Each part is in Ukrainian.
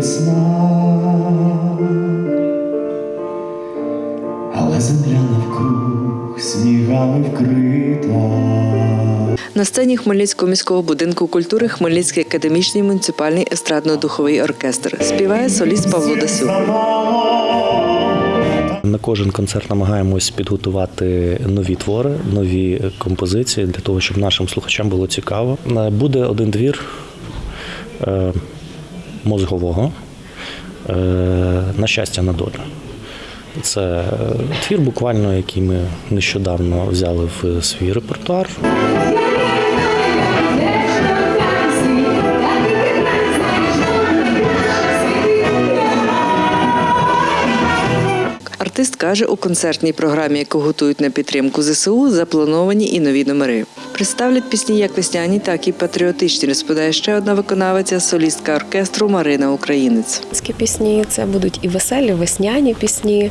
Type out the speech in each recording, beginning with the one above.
весна, але земля навкруг снігами вкрита. На сцені Хмельницького міського будинку культури Хмельницький академічний муніципальний естрадно-духовий оркестр співає соліст Павло Дасюк. На кожен концерт намагаємось підготувати нові твори, нові композиції для того, щоб нашим слухачам було цікаво. Е, Буде один двір е, мозгового е, на щастя на долю. Це е, твір, буквально, який ми нещодавно взяли в свій репертуар. Артист каже, у концертній програмі, яку готують на підтримку ЗСУ, заплановані і нові номери. Представлять пісні як весняні, так і патріотичні, розповідає ще одна виконавиця, солістка оркестру Марина Українець. Українські пісні це будуть і веселі, весняні пісні,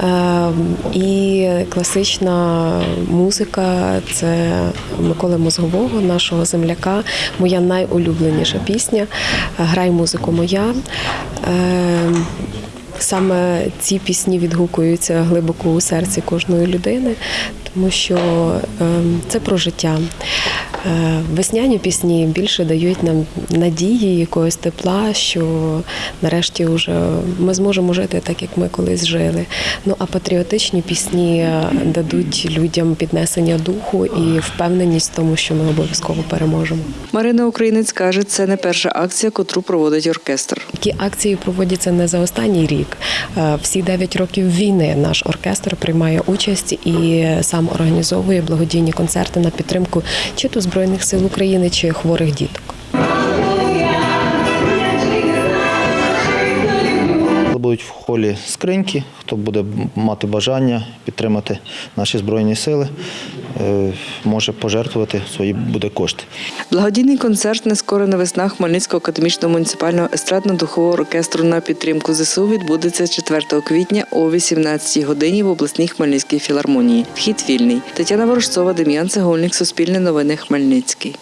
е, і класична музика. Це Миколи Мозгового, нашого земляка. Моя найулюбленіша пісня Грай музику моя. Саме ці пісні відгукуються глибоко у серці кожної людини, тому що е, це про життя. Е, Весняні пісні більше дають нам надії, якогось тепла, що нарешті вже ми зможемо жити так, як ми колись жили. Ну а патріотичні пісні е, дадуть людям піднесення духу і впевненість в тому, що ми обов'язково переможемо. Марина Українець каже, це не перша акція, котру проводить оркестр. Такі акції проводяться не за останній рік. Е, Всі 9 років війни наш оркестр приймає участь і сам організовує благодійні концерти на підтримку чи то Збройних сил України, чи хворих діток. Будуть в холі скриньки, хто буде мати бажання підтримати наші збройні сили, може пожертвувати свої буде кошти. Благодійний концерт «Нескорена весна» Хмельницького академічного муніципального естрадно-духового оркестру на підтримку ЗСУ відбудеться 4 квітня о 18 годині в обласній Хмельницькій філармонії. Вхід вільний. Тетяна Ворожцова, Дем'ян Цегольник, Суспільне новини Хмельницький.